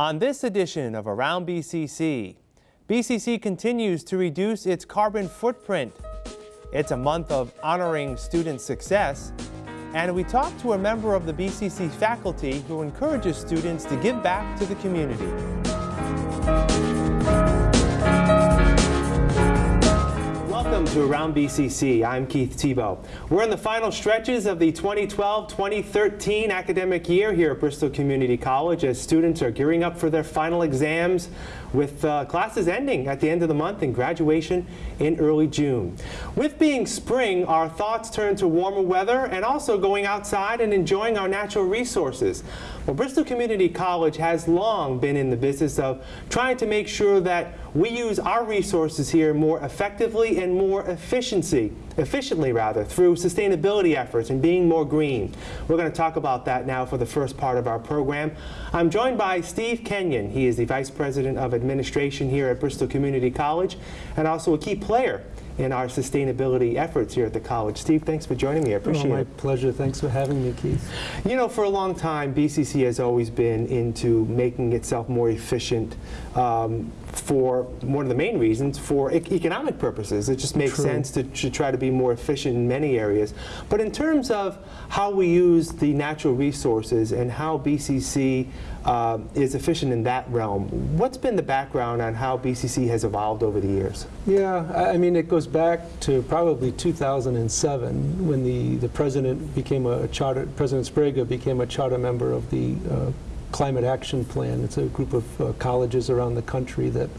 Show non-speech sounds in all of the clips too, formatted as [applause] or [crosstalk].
On this edition of Around BCC, BCC continues to reduce its carbon footprint. It's a month of honoring student success, and we talk to a member of the BCC faculty who encourages students to give back to the community. Welcome to Around BCC. I'm Keith Tebow. We're in the final stretches of the 2012-2013 academic year here at Bristol Community College as students are gearing up for their final exams with uh, classes ending at the end of the month and graduation in early June. With being spring, our thoughts turn to warmer weather and also going outside and enjoying our natural resources. Well, Bristol Community College has long been in the business of trying to make sure that we use our resources here more effectively and more efficiency, efficiently rather, through sustainability efforts and being more green. We're going to talk about that now for the first part of our program. I'm joined by Steve Kenyon. He is the Vice President of Administration here at Bristol Community College and also a key player in our sustainability efforts here at the college. Steve, thanks for joining me. I appreciate oh, my it. My pleasure. Thanks for having me, Keith. You know, for a long time, BCC has always been into making itself more efficient um, for one of the main reasons for e economic purposes. It just makes True. sense to, to, try to be more efficient in many areas. But in terms of how we use the natural resources and how BCC uh, is efficient in that realm, what's been the background on how BCC has evolved over the years? Yeah, I mean, it goes back to probably 2007 when the, the president became a charter, President Sbrega became a charter member of the uh, Climate Action Plan. It's a group of uh, colleges around the country that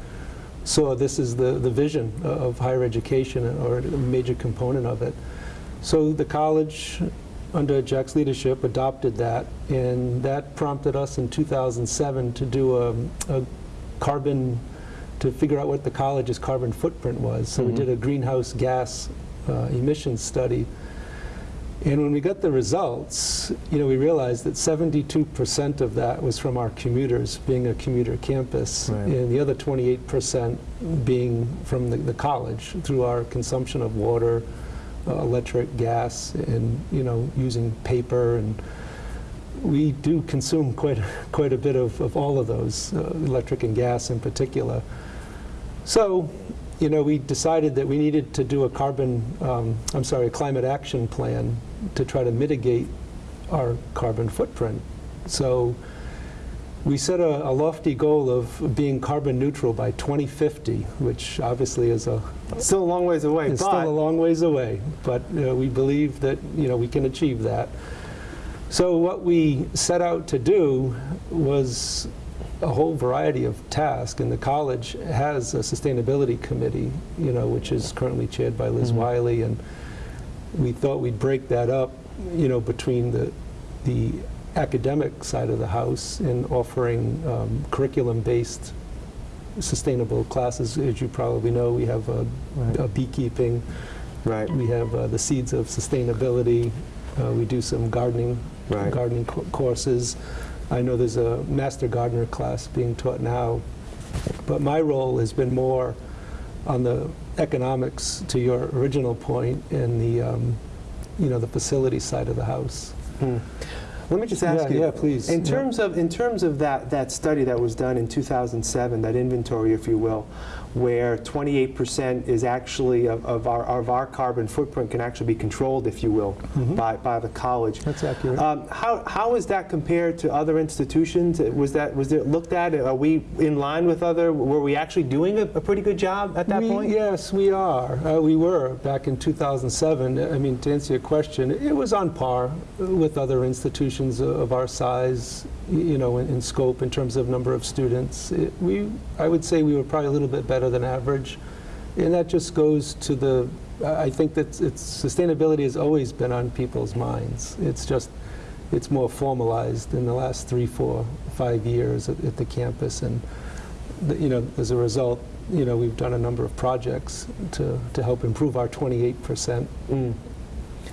saw this as the, the vision of higher education or a major component of it. So the college, under Jack's leadership, adopted that, and that prompted us in 2007 to do a, a carbon, to figure out what the college's carbon footprint was. So mm -hmm. we mm-hmm. did a greenhouse gas uh, emissions study and when we got the results, you know, we realized that 72% of that was from our commuters, being a commuter campus, right. and the other 28% being from the, the, college through our consumption of water, uh, electric, gas, and, you know, using paper. And we do consume quite, [laughs] quite a bit of, of all of those, uh, electric and gas in particular. So you know, we decided that we needed to do a carbon, um, I'm sorry, a climate action plan to try to mitigate our carbon footprint. So we set a, a, lofty goal of being carbon neutral by 2050, which obviously is a still a long ways away. It's still a long ways away, but you know, we believe that you know we can achieve that. So what we set out to do was a whole variety of tasks, and the college has a sustainability committee, you know, which is currently chaired by Liz mm -hmm. Wiley, and we thought we'd break that up, you know, between the the academic side of the house in offering um, curriculum-based sustainable classes. As you probably know, we have a, right. a beekeeping, right. we have uh, the seeds of sustainability, uh, we do some gardening, right. gardening courses. I know there's a Master Gardener class being taught now, but my role has been more on the economics, to your original point, in the, um, you know, the facility side of the house. Hmm. Let me just ask yeah, you. Yeah, please. In terms yeah. of in terms of that that study that was done in 2007, that inventory, if you will, where 28% is actually of, of, our, of our carbon footprint can actually be controlled, if you will, mm -hmm. by, by the college. That's accurate. Um, how, how is that compared to other institutions? Was that was it looked at? Are we in line with other? Were we actually doing a, a pretty good job at that we, point? Yes, we are. Uh, we were back in 2007. I mean, to answer your question, it was on par with other institutions of our size you know, in, in, scope in terms of number of students. It, we, I would say we were probably a little bit better than average. And that just goes to the, I think that it's, sustainability has always been on people's minds. It's just, it's more formalized in the last three, four, five years at, at the campus. And, the, you know, as a result, you know, we've done a number of projects to, to help improve our 28% mm.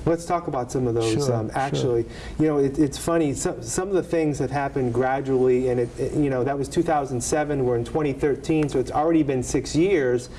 Let's talk about some of those. Sure, um, actually, sure. you know, it, it's funny. Some, some of the things have happened gradually, and it, it, you know that was 2007. We're in 2013, so it's already been six years.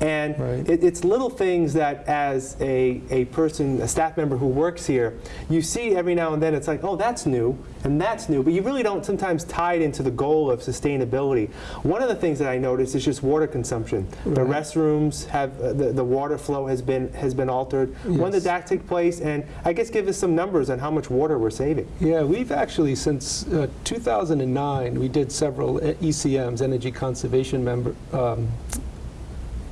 And Right. it, it's little things that as a, a person, a staff member who works here, you see every now and then, it's like, oh, that's new, and that's new, but you really don't sometimes tie it into the goal of sustainability. One of the things that I noticed is just water consumption. The restrooms have, uh, the, the water flow has been, has been altered. When did that take place? And I guess give us some numbers on how much water we're saving. Yeah, we've actually, since uh, 2009, we did several uh, ECMs, energy conservation member, um,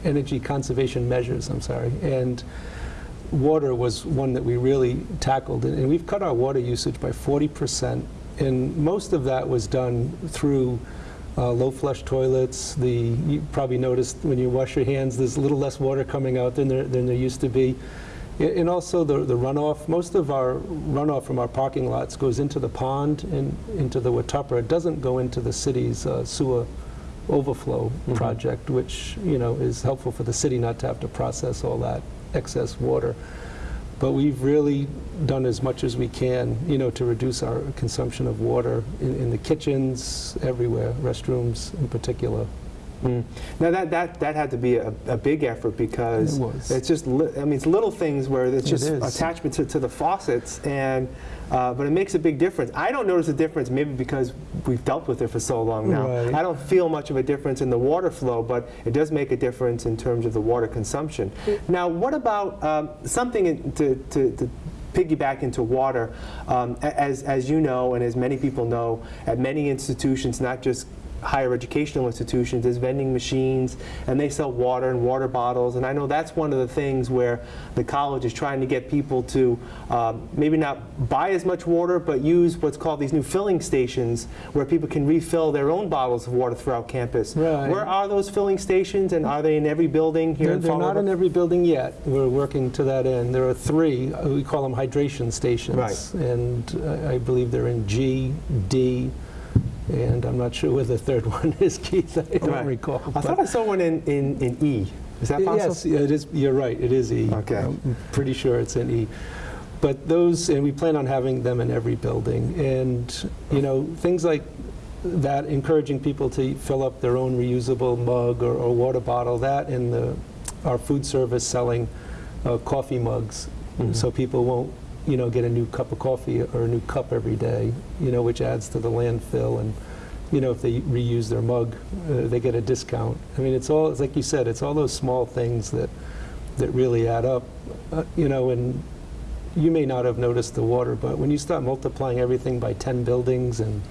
energy conservation measures, I'm sorry, and water was one that we really tackled, and and we've cut our water usage by 40%, and most of that was done through uh, low flush toilets. The you probably noticed when you wash your hands, there's a little less water coming out than there than there used to be. And also the, the runoff, most of our runoff from our parking lots goes into the pond and into the Watuppa. It doesn't go into the city's uh, sewer overflow mm-hmm. project, which, you know, is helpful for the city not to have to process all that excess water. But we've really done as much as we can, you know, to reduce our consumption of water in, in the kitchens, everywhere, restrooms in particular. Mm. Now that, that, that had to be a, a big effort because It was. it's just li- I mean it's little things where it's just is. attachment to, to the faucets and uh, but it makes a big difference. I don't notice a difference maybe because we've dealt with it for so long now. Right. I don't feel much of a difference in the water flow, but it does make a difference in terms of the water consumption. Now what about um, something in- to, to, to piggyback into water, um, as, as you know and as many people know, at many institutions, not just higher educational institutions, there's vending machines and they sell water and water bottles. And I know that's one of the things where the college is trying to get people to um, maybe not buy as much water, but use what's called these new filling stations where people can refill their own bottles of water throughout campus. Right. Where are those filling stations and are they in every building here They're, in they're not in every building yet. We're working to that end. There are three, uh, we call them hydration stations. Right. And uh, I believe they're in G, D, and I'm not sure where the third [laughs] one is, Keith. I don't Right. recall. I thought I saw one in, in, in E. Is that possible? Yes, yeah, it is, you're right, it is E. Okay. I'm pretty sure it's in E. But those, and we plan on having them in every building. And, you know, things like that, encouraging people to fill up their own reusable mug or, or water bottle, that and the, our food service selling uh, coffee mugs, so people won't, you know, get a new cup of coffee or a new cup every day, you know, which adds to the landfill. And, you know, if they reuse their mug, uh, they get a discount. I mean, it's all, it's like you said, it's all those small things that, that really add up, uh, you know, and you may not have noticed the water, but when you start multiplying everything by 10 buildings and,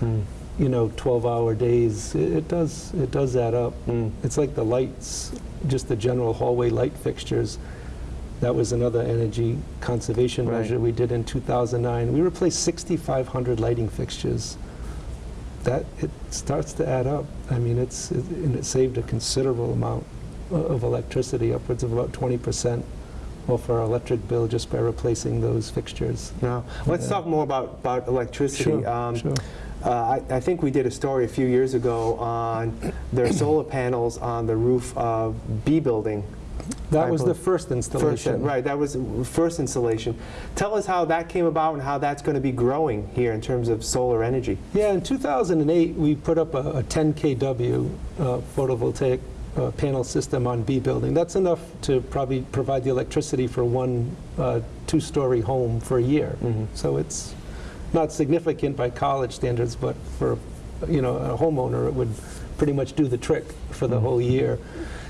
Mm. you know, 12-hour days, it, it does, it does add up. Mm. It's like the lights, just the general hallway light fixtures. That was another energy conservation Right. measure we did in 2009. We replaced 6,500 lighting fixtures. That, it starts to add up. I mean, it's, it- and it saved a considerable amount of electricity, upwards of about 20% off our electric bill just by replacing those fixtures. Now, Let's Yeah. talk more about, about electricity. Sure, Um, sure. uh, I, I think we did a story a few years ago on their solar panels on the roof of B building. That I was the believe- first First, installation. right, that was the first installation. Tell us how that came about and how that's going to be growing here in terms of solar energy. Yeah, in 2008, we put up a a 10 kW uh, photovoltaic uh, panel system on B building. That's enough to probably provide the electricity for one uh, two-story home for a year. Mhm. So it's not significant by college standards, but for, you know, a homeowner, it would pretty much do the trick for the whole year.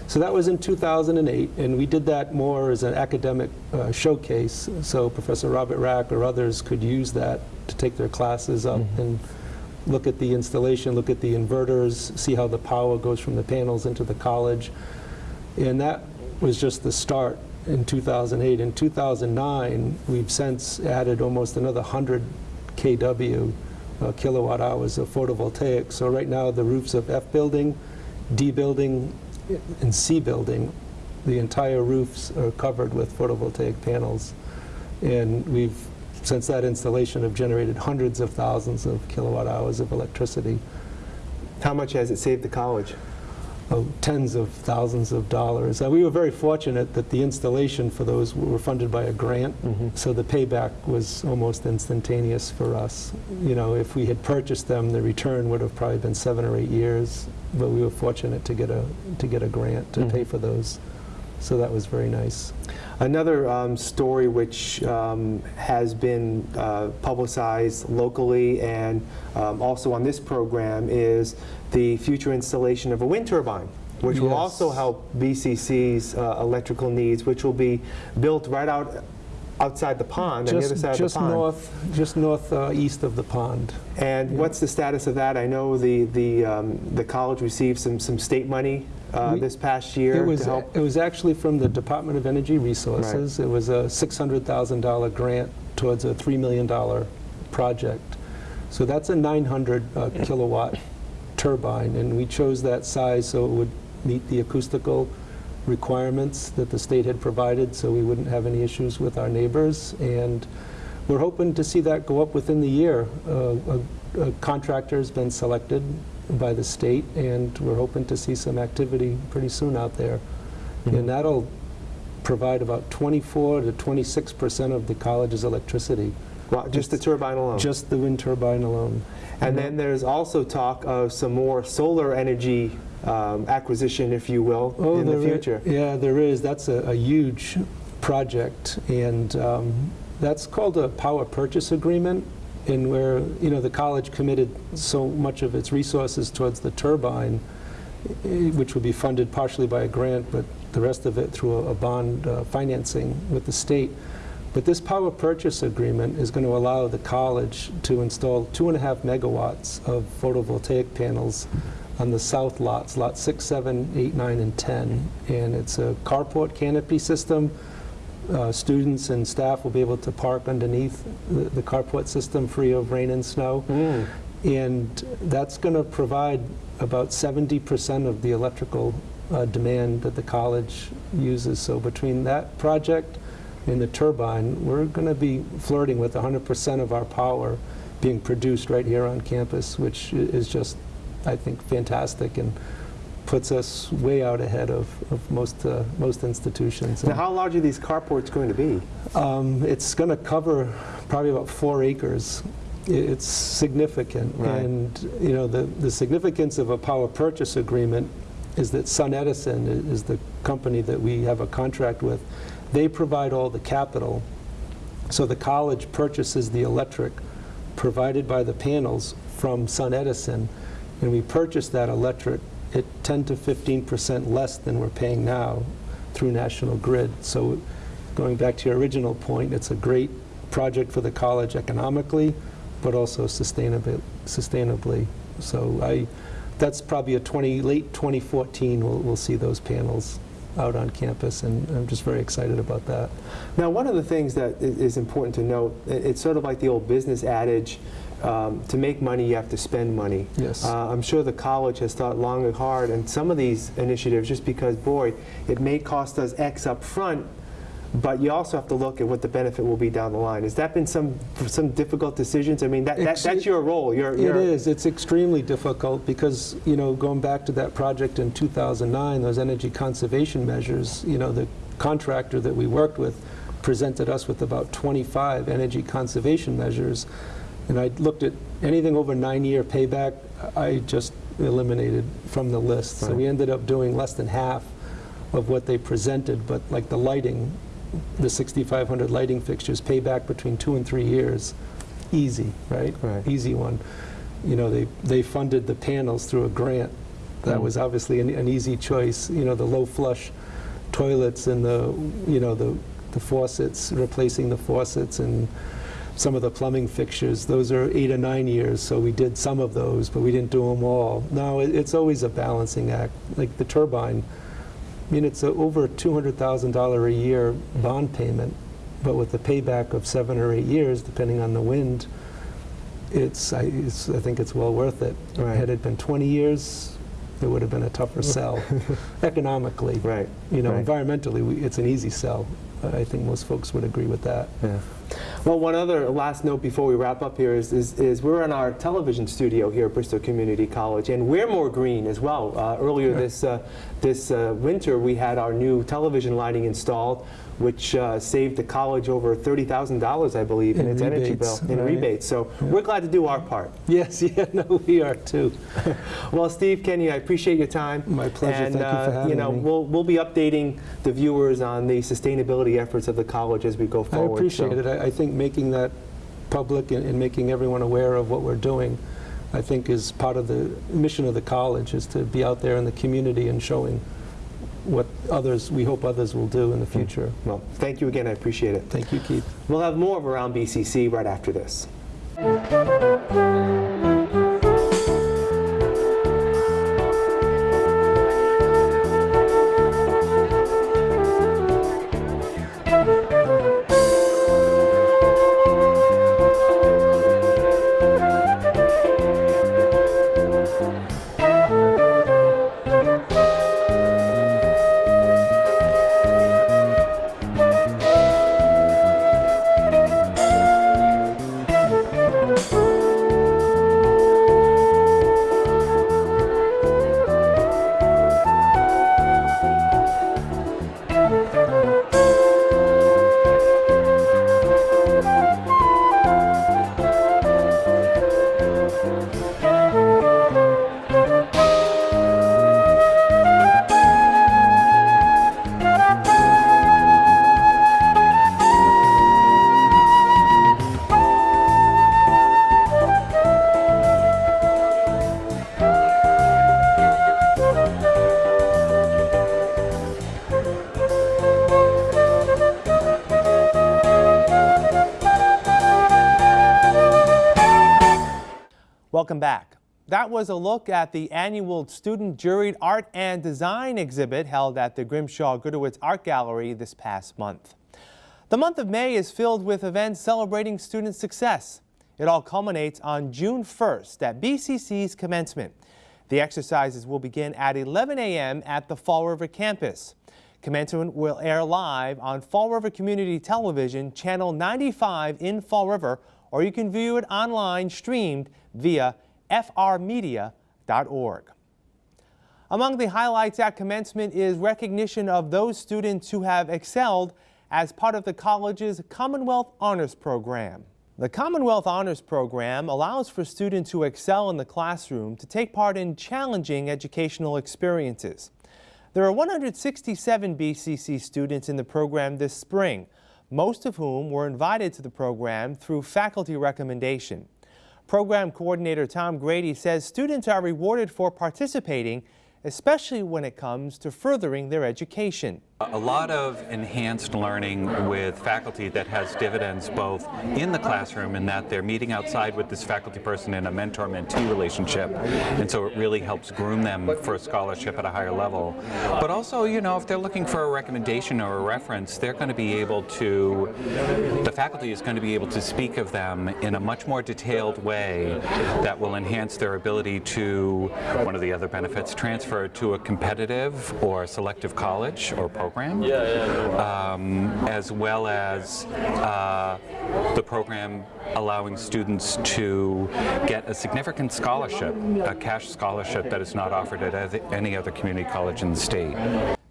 So that was in 2008, and we did that more as an academic uh, showcase, so Professor Robert Rack or others could use that to take their classes up and look at the installation, look at the inverters, see how the power goes from the panels into the college. And that was just the start in 2008. In 2009, we've since added almost another 100 kW, uh, kilowatt hours of photovoltaic. So right now, the roofs of F building, D building, and C building, the entire roofs are covered with photovoltaic panels. And we've, since that installation, have generated hundreds of thousands of kilowatt hours of electricity. How much has it saved the college? Oh, tens of thousands of dollars. Uh, We were very fortunate that the installation for those were funded by a grant, so the payback was almost instantaneous for us. You know, if we had purchased them, the return would have probably been seven or eight years, but we were fortunate to get a, to get a grant to pay for those. So that was very nice. Another um, story which um, has been uh, publicized locally and um, also on this program is the future installation of a wind turbine, which will also help BCC's uh, electrical needs, which will be built right out outside the pond, on the Just- other side just of the pond. north, just north uh, east of the pond. And what's the status of that? I know the the um, the college received some some state money uh, We- this past year It was, to help. it was actually from the Department of Energy Resources. It was a $600,000 grant towards a $3 million project. So that's a 900 uh, kilowatt turbine, and we chose that size so it would meet the acoustical requirements that the state had provided, so we wouldn't have any issues with our neighbors. And we're hoping to see that go up within the year. Uh, A a contractor's been selected by the state, and we're hoping to see some activity pretty soon out there. And that'll provide about 24 to 26 percent of the college's electricity, Well, just the turbine alone. just the wind turbine alone. And then there's also talk of some more solar energy um, acquisition, if you will, in the future. Yeah, there is. That's a, a huge project, and um, that's called a power purchase agreement, in where, you know, the college committed so much of its resources towards the turbine, which would be funded partially by a grant, but the rest of it through a, a bond uh, financing with the state. But this power purchase agreement is going to allow the college to install two and a half megawatts of photovoltaic panels on the south lots, lot 6, 7, 8, 9, and 10. And it's a carport canopy system. Uh, Students and staff will be able to park underneath the the carport system free of rain and snow. Mm. And that's going to provide about 70% of the electrical uh, demand that the college uses. So between that project and the turbine, we're going to be flirting with 100% of our power being produced right here on campus, which is just, I think, fantastic and puts us way out ahead of, of most, uh, most institutions. Now, how large are these carports going to be? Um, It's going to cover probably about four acres. It's significant. Right. And, you know, the, the significance of a power purchase agreement is that Sun Edison is the company that we have a contract with. They provide all the capital. So the college purchases the electric provided by the panels from Sun Edison, and we purchase that electric at 10 to 15 percent less than we're paying now through National Grid. So going back to your original point, it's a great project for the college economically, but also sustainably. sustainably. So I, that's probably a 20, late 2014, we'll, we'll see those panels out on campus, and I'm just very excited about that. Now, one of the things that is important to note, it's sort of like the old business adage, um, to make money, you have to spend money. Yes. Uh, I'm sure the college has thought long and hard, and some of these initiatives, just because, boy, it may cost us X up front, but you also have to look at what the benefit will be down the line. Has that been some some difficult decisions? I mean, that, that that's your role. You're, you're, is. It's extremely difficult because, you know, going back to that project in 2009, those energy conservation measures, you know, the contractor that we worked with presented us with about 25 energy conservation measures. And I looked at anything over nine-year payback, I just eliminated from the list. So we ended up doing less than half of what they presented, but like the lighting, the 6,500 lighting fixtures, pay back between two and three years, easy, right? Right. Easy one. You know, they, they funded the panels through a grant. That Mm. was obviously an, an easy choice. You know, the low flush toilets and the, you know, the, the faucets, replacing the faucets and some of the plumbing fixtures, those are eight or nine years, so we did some of those, but we didn't do them all. No, it, it's always a balancing act. Like the turbine, I mean, it's a over $200,000 a year bond payment, but with the payback of seven or eight years, depending on the wind, it's, I, it's, I think it's well worth it. Right. Had it been 20 years, it would have been a tougher sell [laughs] economically. right. You know, right. environmentally, we, it's an easy sell. I think most folks would agree with that. Yeah. Well, one other last note before we wrap up here is, is, is we're in our television studio here at Bristol Community College, and we're more green as well. Uh, earlier this, uh, this uh, winter, we had our new television lighting installed, which uh, saved the college over $30,000, I believe, in, In its energy bill in right. rebates. So we're glad to do our part. [laughs] Yes, yeah, [laughs] no, we are too. [laughs] Well, Steve, Kenny, I appreciate your time. My pleasure. And, Thank you for uh, having you know, me. We'll, we'll be updating the viewers on the sustainability efforts of the college as we go forward. I appreciate so. it. I I think making that public and and making everyone aware of what we're doing, I think is part of the mission of the college, is to be out there in the community and showing what others, we hope others will do in the future. Well, thank you again. I appreciate it. Thank you, Keith. We'll have more of Around BCC right after this. That was a look at the annual student juried art and design exhibit held at the Grimshaw Gudewicz Art Gallery this past month. The month of May is filled with events celebrating student success. It all culminates on June 1st at BCC's commencement. The exercises will begin at 11 a.m. at the Fall River campus. Commencement will air live on Fall River Community Television, Channel 95 in Fall River, or you can view it online streamed via frmedia.org. Among the highlights at commencement is recognition of those students who have excelled as part of the college's Commonwealth Honors Program. The Commonwealth Honors Program allows for students who excel in the classroom to take part in challenging educational experiences. There are 167 BCC students in the program this spring, most of whom were invited to the program through faculty recommendation. Program coordinator Tom Grady says students are rewarded for participating, especially when it comes to furthering their education. A lot of enhanced learning with faculty that has dividends both in the classroom in that they're meeting outside with this faculty person in a mentor-mentee relationship and so it really helps groom them for a scholarship at a higher level. But also, you know, if they're looking for a recommendation or a reference, they're going to be able to, the faculty is going to be able to speak of them in a much more detailed way that will enhance their ability to, one of the other benefits, transfer to a competitive or selective college or program program, um, as well as uh, the program allowing students to get a significant scholarship, a cash scholarship that is not offered at any other community college in the state.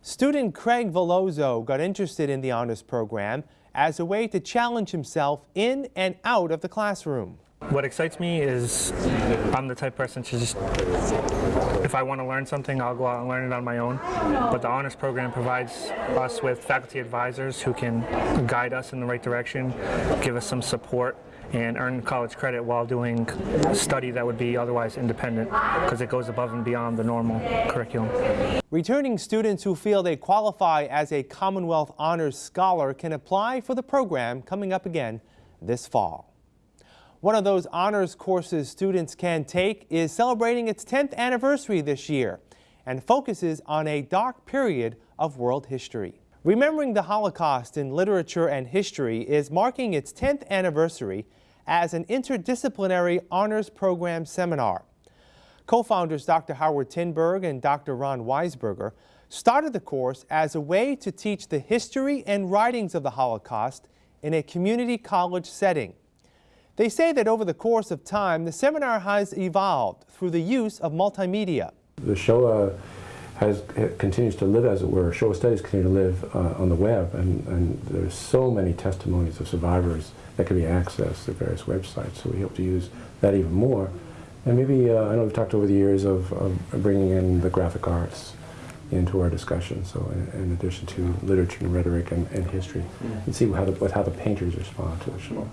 Student Craig Veloso got interested in the honors program as a way to challenge himself in and out of the classroom. What excites me is I'm the type of person to just, if I want to learn something, I'll go out and learn it on my own. But the honors program provides us with faculty advisors who can guide us in the right direction, give us some support, and earn college credit while doing study that would be otherwise independent because it goes above and beyond the normal curriculum. Returning students who feel they qualify as a Commonwealth Honors Scholar can apply for the program coming up again this fall. One of those honors courses students can take is celebrating its 10th anniversary this year and focuses on a dark period of world history. Remembering the Holocaust in literature and history is marking its 10th anniversary as an interdisciplinary honors program seminar. Co-founders Dr. Howard Tinberg and Dr. Ron Weisberger started the course as a way to teach the history and writings of the Holocaust in a community college setting. They say that over the course of time, the seminar has evolved through the use of multimedia. The Shoah has continues to live, as it were. Shoah studies continue to live uh, on the web, and, and there's so many testimonies of survivors that can be accessed through various websites. So we hope to use that even more. And maybe uh, I know we've talked over the years of, of bringing in the graphic arts into our discussion. So in, in addition to literature and rhetoric and, and history, and see how the, how the painters respond to the Shoah.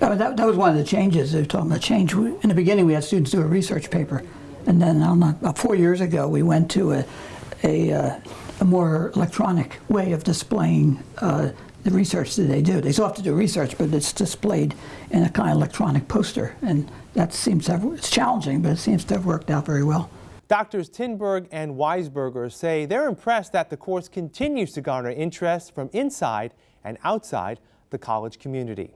That, that, that was one of the changes. They were talking about change. In the beginning, we had students do a research paper, and then um, about four years ago, we went to a, a, uh, a more electronic way of displaying uh, the research that they do. They still have to do research, but it's displayed in a kind of electronic poster, and that seems to have, it's challenging, but it seems to have worked out very well. Doctors Tinberg and Weisberger say they're impressed that the course continues to garner interest from inside and outside the college community.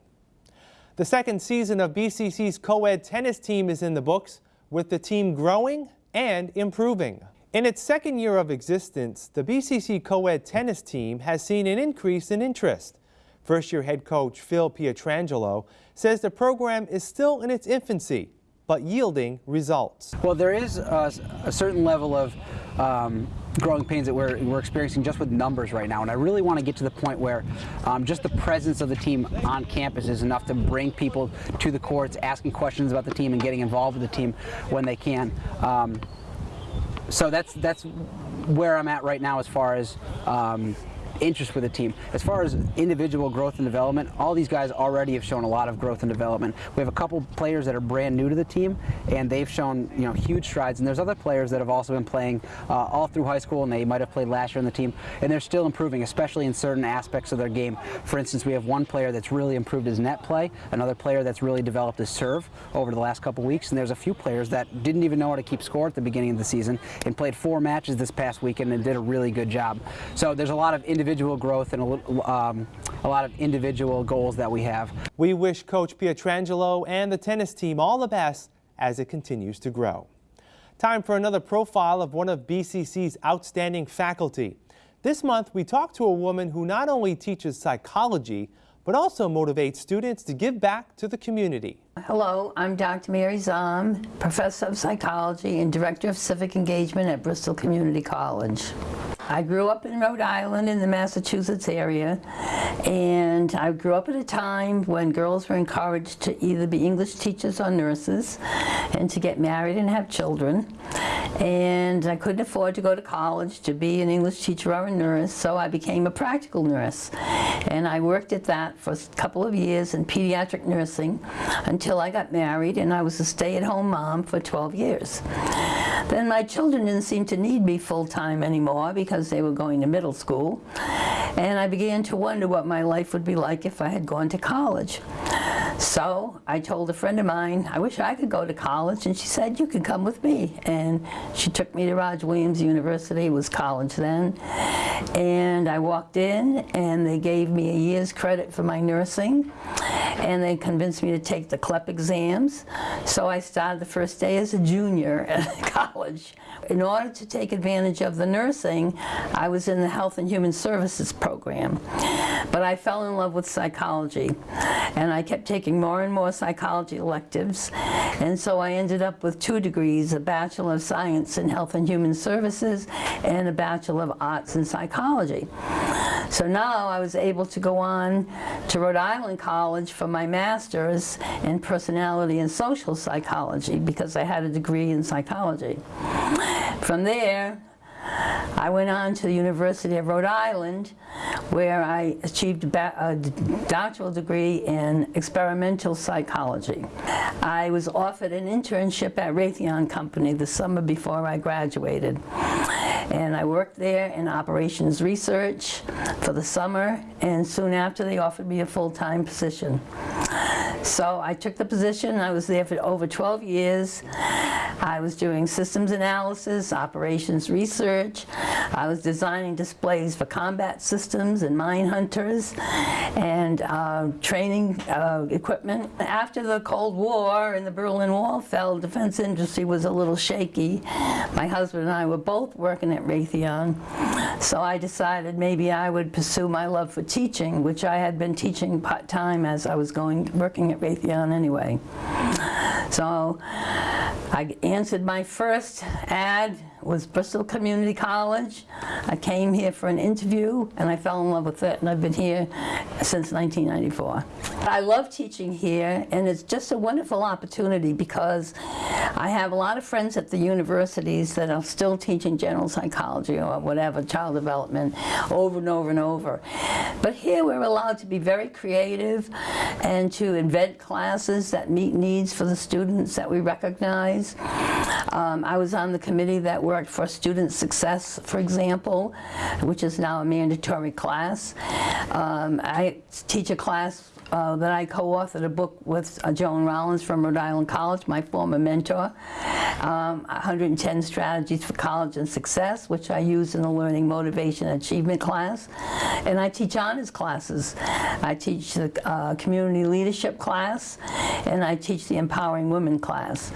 The second season of BCC's co-ed tennis team is in the books, with the team growing and improving. In its second year of existence, the BCC co-ed tennis team has seen an increase in interest. First-year head coach Phil Pietrangelo says the program is still in its infancy, but yielding results. Well, there is a, a certain level of um, growing pains that we're, we're experiencing just with numbers right now. And I really want to get to the point where um, just the presence of the team on campus is enough to bring people to the courts, asking questions about the team and getting involved with the team when they can. Um, so that's that's where I'm at right now as far as um, interest with the team. As far as individual growth and development, all these guys already have shown a lot of growth and development. We have a couple players that are brand new to the team, and they've shown you know huge strides. And there's other players that have also been playing uh, all through high school, and they might have played last year on the team, and they're still improving, especially in certain aspects of their game. For instance, we have one player that's really improved his net play, another player that's really developed his serve over the last couple weeks, and there's a few players that didn't even know how to keep score at the beginning of the season and played four matches this past weekend and did a really good job. So there's a lot of individual growth and a, um, a lot of individual goals that we have. We wish Coach Pietrangelo and the tennis team all the best as it continues to grow. Time for another profile of one of BCC's outstanding faculty. This month, we talked to a woman who not only teaches psychology, but also motivates students to give back to the community. Hello, I'm Dr. Mary Zahm, Professor of Psychology and Director of Civic Engagement at Bristol Community College. I grew up in Rhode Island in the Massachusetts area, and I grew up at a time when girls were encouraged to either be English teachers or nurses and to get married and have children. And I couldn't afford to go to college to be an English teacher or a nurse, so I became a practical nurse. And I worked at that for a couple of years in pediatric nursing until I got married and I was a stay-at-home mom for 12 years. Then my children didn't seem to need me full-time anymore because they were going to middle school. And I began to wonder what my life would be like if I had gone to college. So I told a friend of mine, I wish I could go to college, and she said, you can come with me. And she took me to Roger Williams University, it was college then. And I walked in, and they gave me a year's credit for my nursing, and they convinced me to take the CLEP exams. So I started the first day as a junior [laughs] at college. In order to take advantage of the nursing, I was in the Health and Human Services program. But I fell in love with psychology, and I kept taking more and more psychology electives, and so I ended up with two degrees, a Bachelor of Science in Health and Human Services and a Bachelor of Arts in Psychology. So now I was able to go on to Rhode Island College for my master's in personality and social psychology because I had a degree in psychology. From there, I went on to the University of Rhode Island where I achieved a doctoral degree in experimental psychology. I was offered an internship at Raytheon Company the summer before I graduated. And I worked there in operations research for the summer and soon after they offered me a full-time position. So I took the position. I was there for over 12 years. I was doing systems analysis, operations research. I was designing displays for combat systems and mine hunters and uh, training uh, equipment. After the Cold War and the Berlin Wall fell, the defense industry was a little shaky. My husband and I were both working at Raytheon. So I decided maybe I would pursue my love for teaching, which I had been teaching part-time as I was going working at Raytheon anyway. So I answered my first ad was Bristol Community College. I came here for an interview and I fell in love with it and I've been here since 1994. I love teaching here and it's just a wonderful opportunity because I have a lot of friends at the universities that are still teaching general psychology or whatever, child development, over and over and over. But here we're allowed to be very creative and to invent classes that meet needs for the students that we recognize. Um, I was on the committee that worked for student success, for example, which is now a mandatory class. Um, I teach a class uh, that I co-authored a book with uh, Joan Rollins from Rhode Island College, my former mentor, um, 110 Strategies for College and Success, which I use in the Learning Motivation Achievement class. And I teach honors classes. I teach the uh, Community Leadership class, and I teach the Empowering Women class.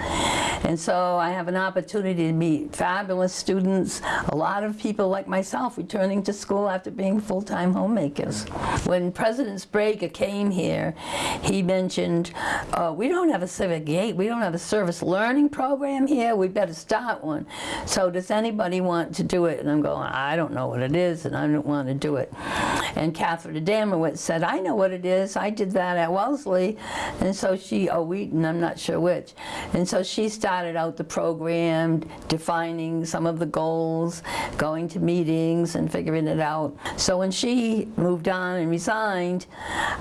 And so I have an opportunity to meet fabulous students, a lot of people like myself returning to school after being full-time homemakers. When President Sbrega came here, he mentioned, uh, we don't have a civic gate, we don't have a service learning program here, we better start one. So does anybody want to do it? And I'm going, I don't know what it is and I don't want to do it. And Catherine Adamowitz said, I know what it is, I did that at Wellesley. And so she, oh Wheaton, I'm not sure which. And so she started out the program, defining some of the goals, going to meetings and figuring it out. So when she moved on and resigned,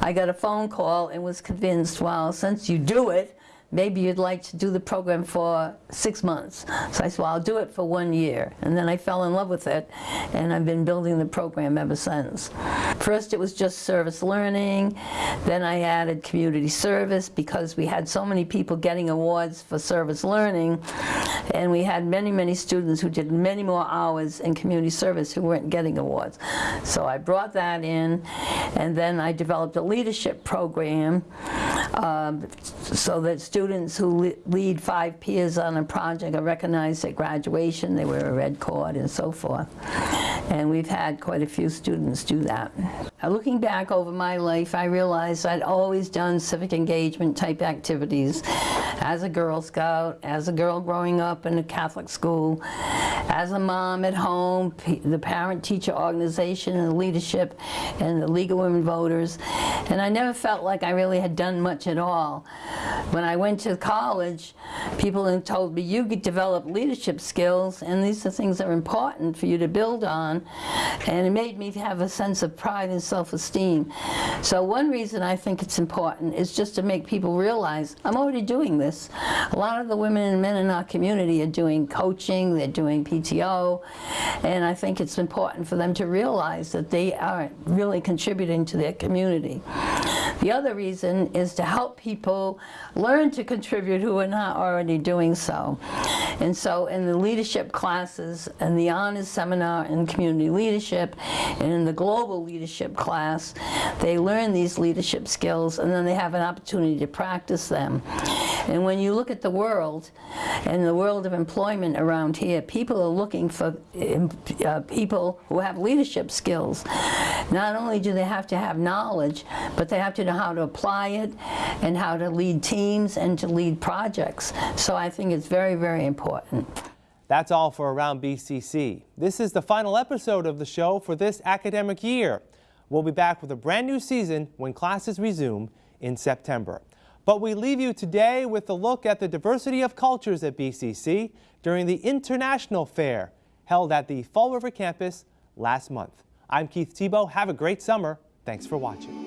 I got a phone call and was convinced, well, since you do it, maybe you'd like to do the program for six months. So I said, well, I'll do it for one year. And then I fell in love with it, and I've been building the program ever since. First, it was just service learning. Then I added community service because we had so many people getting awards for service learning, and we had many, many students who did many more hours in community service who weren't getting awards. So I brought that in, and then I developed a leadership program um, so that students who lead five peers on a project are recognized at graduation, they wear a red cord and so forth. And we've had quite a few students do that. Now, looking back over my life, I realized I'd always done civic engagement type activities as a Girl Scout, as a girl growing up in a Catholic school, as a mom at home, the parent-teacher organization and the leadership and the League of Women Voters. And I never felt like I really had done much at all. When I went to college, people told me, you develop leadership skills, and these are things that are important for you to build on. And it made me have a sense of pride and self-esteem. So one reason I think it's important is just to make people realize, I'm already doing this. A lot of the women and men in our community are doing coaching, they're doing PTO, and I think it's important for them to realize that they are really contributing to their community. The other reason is to help people learn to contribute who are not already doing so. And so in the leadership classes and the honors seminar in community leadership and in the global leadership class, they learn these leadership skills and then they have an opportunity to practice them. And when you look at the world and the world of employment around here, people are looking for uh, people who have leadership skills. Not only do they have to have knowledge, but they have to how to apply it and how to lead teams and to lead projects. So I think it's very, very important. That's all for Around BCC. This is the final episode of the show for this academic year. We'll be back with a brand new season when classes resume in September. But we leave you today with a look at the diversity of cultures at BCC during the International Fair held at the Fall River campus last month. I'm Keith Tebow. Have a great summer. Thanks for watching.